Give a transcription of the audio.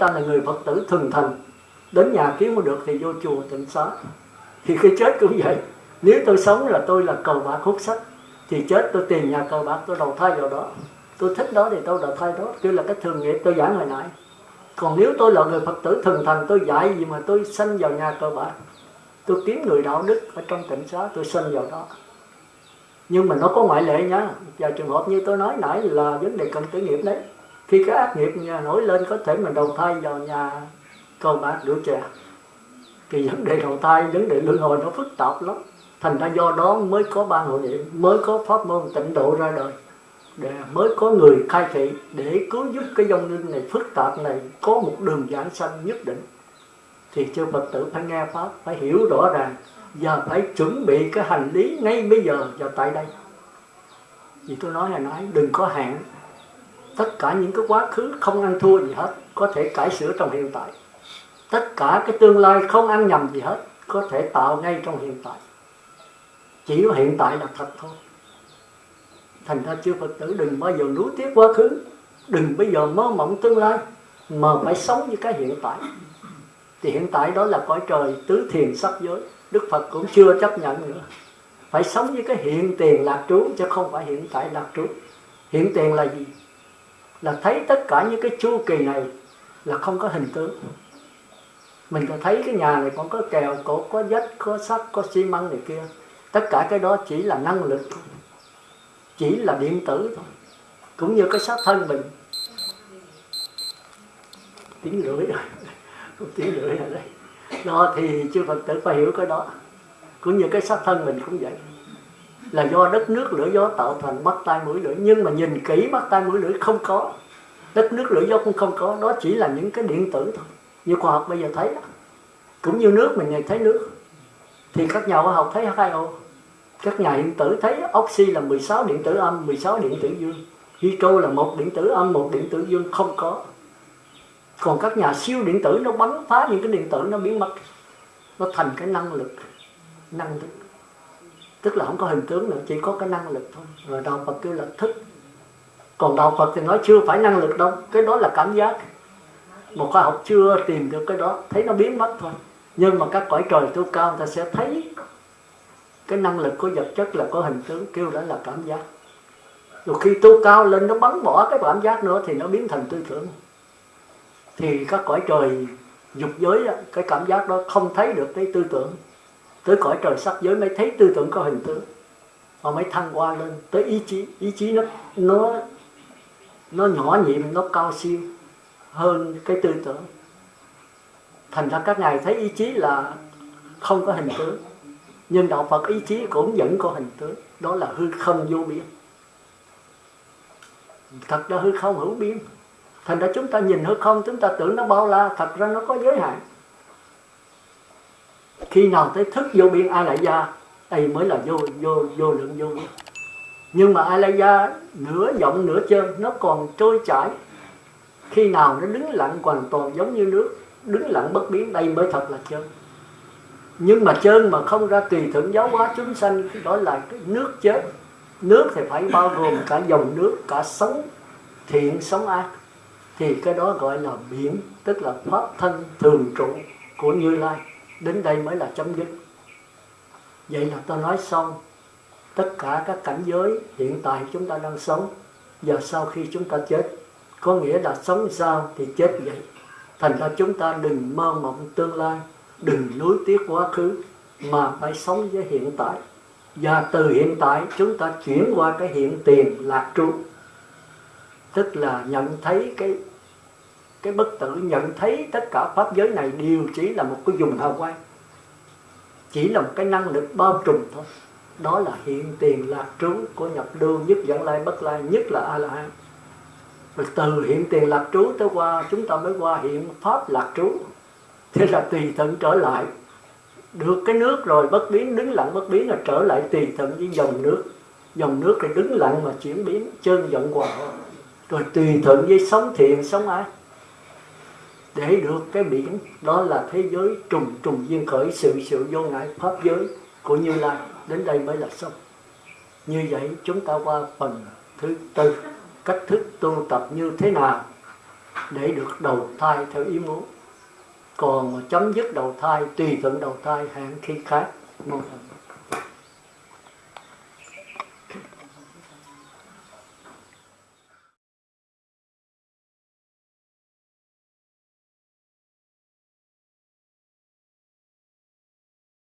ta là người phật tử thuần thành. Đến nhà kiếm không được thì vô chùa tịnh xá. Thì khi chết cũng vậy. Nếu tôi sống là tôi là cầu bạc hút sách thì chết tôi tìm nhà cầu bạc tôi đầu thai vào đó. Tôi thích đó thì tôi đầu thai đó. Kêu là cái thường nghiệp tôi giảng hồi nãy. Còn nếu tôi là người phật tử thuần thành, tôi dạy gì mà tôi sanh vào nhà cờ bạc tôi kiếm người đạo đức ở trong tỉnh xá, tôi sanh vào đó. Nhưng mà nó có ngoại lệ nhá và trường hợp như tôi nói nãy là vấn đề cần tử nghiệp đấy khi cái ác nghiệp nhà nổi lên, có thể mình đầu thai vào nhà cầu bạc rượu chè. Thì vấn đề đầu thai, vấn đề luân hồi nó phức tạp lắm. Thành ra do đó mới có ban hội niệm, mới có pháp môn tịnh độ ra đời. Để mới có người khai thị, để cứu giúp cái dòng linh này, phức tạp này, có một đường giảng sanh nhất định. Thì chư Phật tử phải nghe Pháp, phải hiểu rõ ràng, và phải chuẩn bị cái hành lý ngay bây giờ và tại đây. Vì tôi nói hồi nãy, đừng có hạn tất cả những cái quá khứ không ăn thua gì hết, có thể cải sửa trong hiện tại. Tất cả cái tương lai không ăn nhầm gì hết, có thể tạo ngay trong hiện tại. Chỉ có hiện tại là thật thôi. Thành ra chư Phật tử đừng bao giờ nuối tiếc quá khứ. Đừng bây giờ mơ mộng tương lai, mà phải sống với cái hiện tại. Thì hiện tại đó là cõi trời, tứ thiền sắc giới. Đức Phật cũng chưa chấp nhận nữa. Phải sống với cái hiện tiền lạc trú, chứ không phải hiện tại lạc trú. Hiện tiền là gì? Là thấy tất cả những cái chu kỳ này là không có hình tướng. Mình có thấy cái nhà này còn có kèo cổ có vách, có sắt, có xi măng này kia. Tất cả cái đó chỉ là năng lực chỉ là điện tử thôi. Cũng như cái xác thân mình. Tiếng lưỡi rồi. Tiếng lưỡi ở đây đó thì chư Phật tử phải hiểu cái đó. Cũng như cái xác thân mình cũng vậy là do đất nước lửa gió tạo thành mắt tai mũi lưỡi nhưng mà nhìn kỹ mắt tai mũi lưỡi không có. Đất nước lửa gió cũng không có. Đó chỉ là những cái điện tử thôi. Như khoa học bây giờ thấy đó. cũng như nước mình ngày thấy nước. Thì các nhà khoa học thấy hai ô các nhà điện tử thấy oxy là 16 điện tử âm 16 điện tử dương. Hydro là một điện tử âm, một điện tử dương. Không có. Còn các nhà siêu điện tử nó bắn phá những cái điện tử nó biến mất. Nó thành cái năng lực. Năng lực tức là không có hình tướng nữa, chỉ có cái năng lực thôi. Rồi đạo Phật kêu là thức. Còn đạo Phật thì nói chưa phải năng lực đâu, cái đó là cảm giác. Một khoa học chưa tìm được cái đó, thấy nó biến mất thôi. Nhưng mà các cõi trời tu cao ta sẽ thấy cái năng lực của vật chất là có hình tướng, kêu đó là cảm giác. Rồi khi tu cao lên, nó bắn bỏ cái cảm giác nữa thì nó biến thành tư tưởng. Thì các cõi trời dục giới cái cảm giác đó không thấy được cái tư tưởng tới cõi trời sắc giới mới thấy tư tưởng có hình tướng. Và mới thăng qua lên tới ý chí. Ý chí nó nó nó nhỏ nhiệm nó cao siêu hơn cái tư tưởng. Thành ra các ngài thấy ý chí là không có hình tướng. Nhưng đạo Phật ý chí cũng vẫn có hình tướng. Đó là hư không vô biên. Thật ra hư không hữu biên. Thành ra chúng ta nhìn hư không, chúng ta tưởng nó bao la. Thật ra nó có giới hạn khi nào tới thức vô biên a lại gia đây mới là vô vô vô lượng vô biên. Nhưng mà a la gia nửa rộng nửa chân, nó còn trôi chảy. Khi nào nó đứng lặng hoàn toàn giống như nước, đứng lặng bất biến, đây mới thật là chân. Nhưng mà chân mà không ra tùy thuận giáo hóa chúng sanh đó là cái nước chết. Nước thì phải bao gồm cả dòng nước, cả sống, thiện sống ác. Thì cái đó gọi là biển, tức là pháp thân thường trụ của như lai đến đây mới là chấm dứt. Vậy là tôi nói xong. Tất cả các cảnh giới hiện tại chúng ta đang sống và sau khi chúng ta chết, có nghĩa là sống sao thì chết vậy. Thành ra chúng ta đừng mơ mộng tương lai, đừng nuối tiếc quá khứ mà phải sống với hiện tại. Và từ hiện tại chúng ta chuyển qua cái hiện tiền lạc trụ tức là nhận thấy cái cái bất tử nhận thấy tất cả pháp giới này đều chỉ là một cái dùng hào quang. Chỉ là một cái năng lực bao trùm thôi. Đó là hiện tiền lạc trú của nhập lưu nhất dẫn lai, bất lai, nhất là a la hán rồi từ hiện tiền lạc trú tới qua, chúng ta mới qua hiện pháp lạc trú. Thế là tùy thuận trở lại. Được cái nước rồi, bất biến, đứng lặng, bất biến là trở lại tùy thuận với dòng nước. Dòng nước thì đứng lặng mà chuyển biến, chân giận hòa. Rồi tùy thuận với sống thiện, sống ái để được cái biển, đó là thế giới trùng trùng duyên khởi, sự sự vô ngại pháp giới của như lai. Đến đây mới là xong. Như vậy, chúng ta qua phần thứ tư, cách thức tu tập như thế nào để được đầu thai theo ý muốn. Còn chấm dứt đầu thai, tùy thuận đầu thai hạng khi khác. Mong